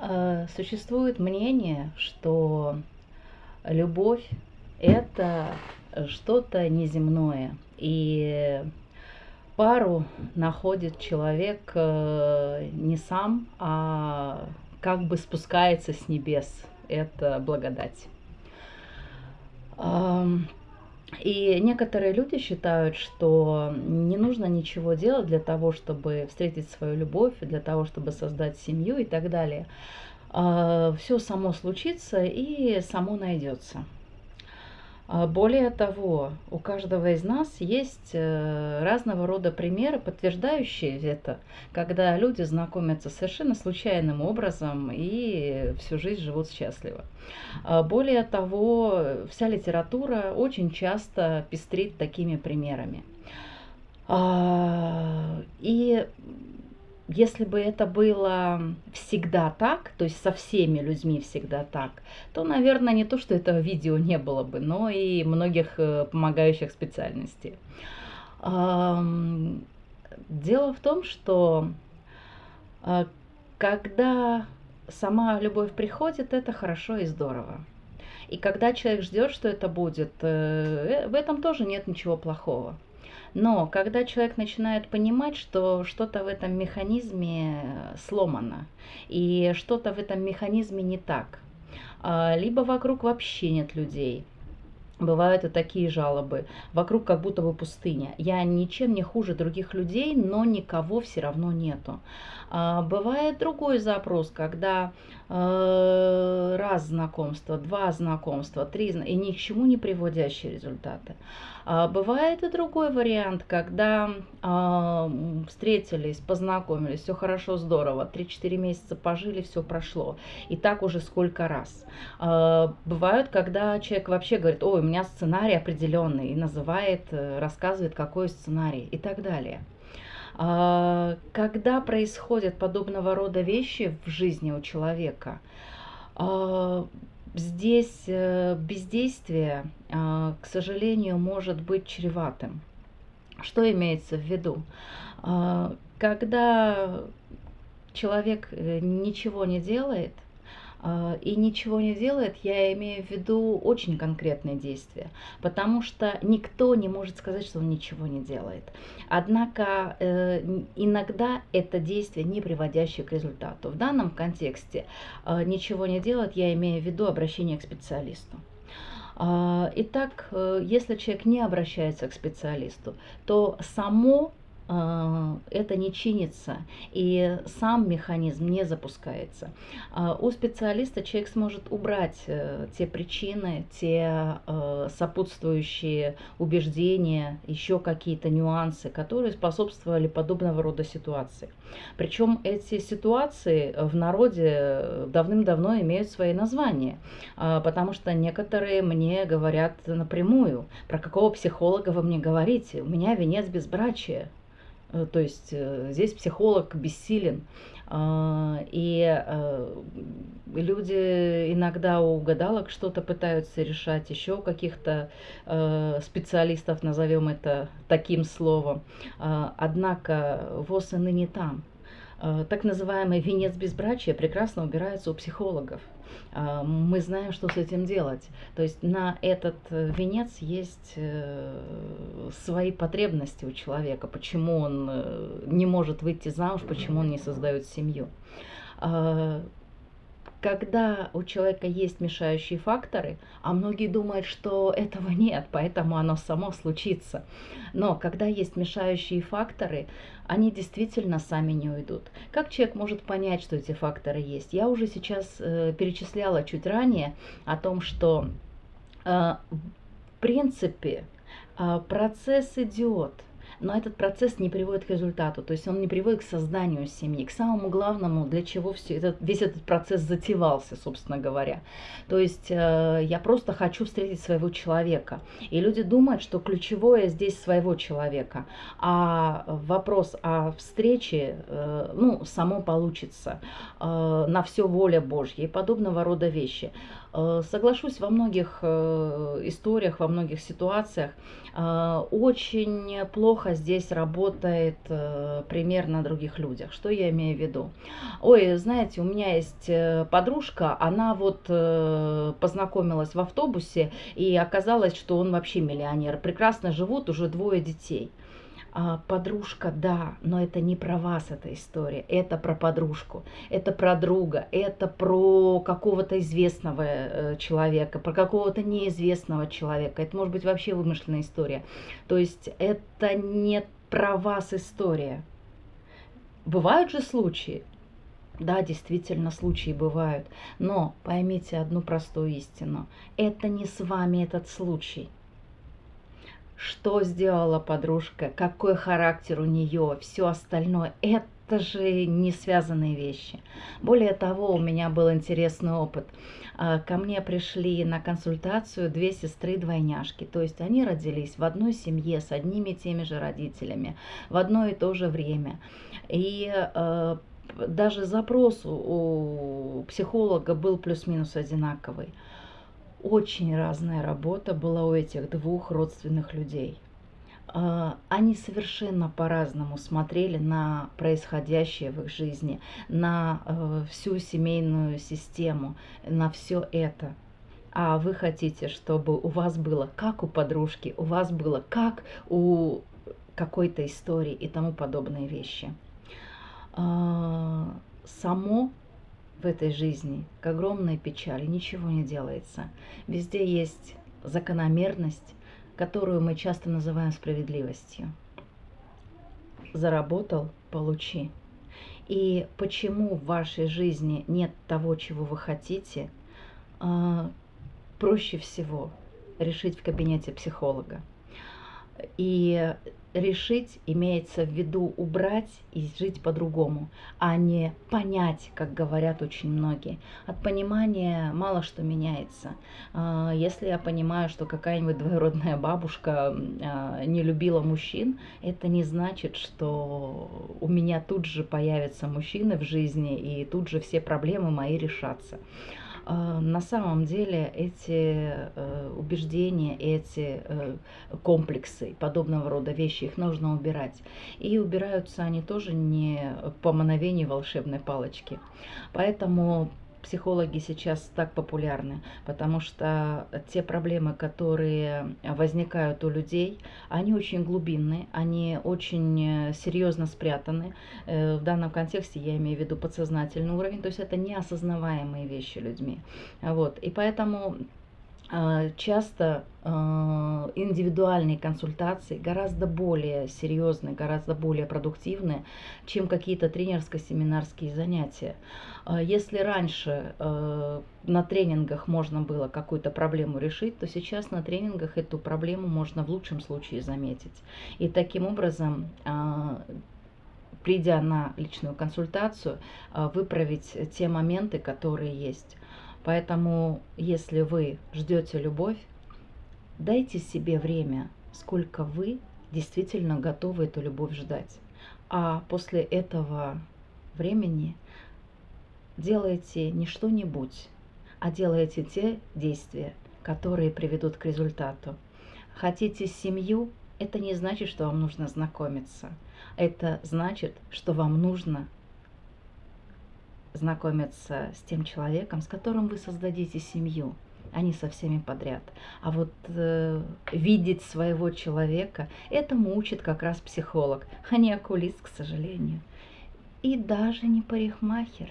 Э, существует мнение, что любовь – это что-то неземное. И пару находит человек э, не сам, а как бы спускается с небес. Это благодать. И некоторые люди считают, что не нужно ничего делать для того, чтобы встретить свою любовь, для того, чтобы создать семью и так далее. А, Все само случится и само найдется. А, более того, у каждого из нас есть э, разного рода примеры, подтверждающие это, когда люди знакомятся совершенно случайным образом и всю жизнь живут счастливо. А, более того, вся литература очень часто пестрит такими примерами. А, и если бы это было всегда так, то есть со всеми людьми всегда так, то, наверное, не то, что этого видео не было бы, но и многих э, помогающих специальностей. Дело в том, что э, когда сама любовь приходит, это хорошо и здорово. И когда человек ждет, что это будет, э, в этом тоже нет ничего плохого. Но когда человек начинает понимать, что что-то в этом механизме сломано, и что-то в этом механизме не так, а, либо вокруг вообще нет людей, Бывают и такие жалобы. Вокруг как будто бы пустыня. Я ничем не хуже других людей, но никого все равно нету. А, бывает другой запрос, когда э, раз знакомства, два знакомства, три и ни к чему не приводящие результаты. А, бывает и другой вариант, когда а, встретились, познакомились, все хорошо, здорово, 3-4 месяца пожили, все прошло. И так уже сколько раз. А, бывают, когда человек вообще говорит, ой, меня сценарий определенный, и называет, э, рассказывает, какой сценарий и так далее. Когда происходят подобного рода вещи в жизни у человека, здесь э, бездействие, а, к сожалению, может быть чреватым. Что имеется в виду? А, когда человек э, ничего не делает – а, и ничего не делает, я имею в виду очень конкретные действия, потому что никто не может сказать, что он ничего не делает. Однако э, иногда это действие не приводящее к результату. В данном контексте э, ничего не делать, я имею в виду обращение к специалисту. А, итак, э, если человек не обращается к специалисту, то само а, это не чинится, и сам механизм не запускается. А, у специалиста человек сможет убрать э, те причины, те э, сопутствующие убеждения, еще какие-то нюансы, которые способствовали подобного рода ситуации. Причем эти ситуации в народе давным-давно имеют свои названия, потому что некоторые мне говорят напрямую, про какого психолога вы мне говорите, у меня венец безбрачия. Э, то есть э, здесь психолог бессилен. А, и э, люди иногда у гадалок что-то пытаются решать, еще каких-то специалистов, назовем это таким словом. А, однако ВОЗ и ныне там. А, так называемый венец безбрачия прекрасно убирается у психологов. А, мы знаем, что с этим делать. То есть на этот э, венец есть э, свои потребности у человека, почему он э, не может выйти замуж, почему он не создает семью. Когда у человека есть мешающие факторы, а многие думают, что этого нет, поэтому оно само случится. Но когда есть мешающие факторы, они действительно сами не уйдут. Как человек может понять, что эти факторы есть? Я уже сейчас э, перечисляла чуть ранее о том, что э, в принципе э, процесс идет – но этот процесс не приводит к результату, то есть он не приводит к созданию семьи, к самому главному, для чего все этот, весь этот процесс затевался, собственно говоря. То есть э, я просто хочу встретить своего человека. И люди думают, что ключевое здесь своего человека, а вопрос о встрече, э, ну, само получится, э, на все воля Божья и подобного рода вещи. Э, соглашусь, во многих э, историях, во многих ситуациях э, очень плохо плохо здесь работает э, пример на других людях. Что я имею в виду? Ой, знаете, у меня есть э, подружка, она вот э, познакомилась в автобусе, и оказалось, что он вообще миллионер. Прекрасно живут, уже двое детей. А, подружка, да, но это не про вас эта история, это про подружку, это про друга, это про какого-то известного э, человека, про какого-то неизвестного человека, это может быть вообще вымышленная история. То есть это не про вас история. Бывают же случаи, да, действительно, случаи бывают, но поймите одну простую истину, это не с вами этот случай – что сделала подружка, какой характер у нее, все остальное. Это же не связанные вещи. Более того, у меня был интересный опыт. А, ко мне пришли на консультацию две сестры-двойняшки. То есть они родились в одной семье с одними и теми же родителями в одно и то же время. И э, даже запрос у психолога был плюс-минус одинаковый. Очень разная работа была у этих двух родственных людей. А, они совершенно по-разному смотрели на происходящее в их жизни, на э, всю семейную систему, на все это. А вы хотите, чтобы у вас было как у подружки, у вас было как у какой-то истории и тому подобные вещи. А, само в этой жизни, к огромной печали, ничего не делается. Везде есть закономерность, которую мы часто называем справедливостью. Заработал – получи. И почему в вашей жизни нет того, чего вы хотите, а, проще всего решить в кабинете психолога. И решить имеется в виду убрать и жить по-другому, а не понять, как говорят очень многие. От понимания мало что меняется. А, если я понимаю, что какая-нибудь двоюродная бабушка а, не любила мужчин, это не значит, что у меня тут же появятся мужчины в жизни и тут же все проблемы мои решатся. А, на самом деле эти э, убеждения, эти э, комплексы, подобного рода вещи, их нужно убирать. И убираются они тоже не по мановению волшебной палочки. Поэтому психологи сейчас так популярны, потому что те проблемы, которые возникают у людей, они очень глубинные, они очень серьезно спрятаны. Э, в данном контексте я имею в виду подсознательный уровень, то есть это неосознаваемые вещи людьми. Вот. И поэтому часто а, индивидуальные консультации гораздо более серьезные, гораздо более продуктивные, чем какие-то тренерско-семинарские занятия. А, если раньше на тренингах можно было какую-то проблему решить, то сейчас на тренингах эту проблему можно в лучшем случае заметить. И таким образом придя на личную консультацию, выправить те моменты, которые есть. Поэтому, если вы ждете любовь, дайте себе время, сколько вы действительно готовы эту любовь ждать. А после этого времени делайте не что-нибудь, а делайте те действия, которые приведут к результату. Хотите семью, это не значит, что вам нужно знакомиться. Это значит, что вам нужно знакомиться с тем человеком, с которым вы создадите семью, а не со всеми подряд. А вот э, видеть своего человека, этому учит как раз психолог, а не окулист, к сожалению. И даже не парикмахер.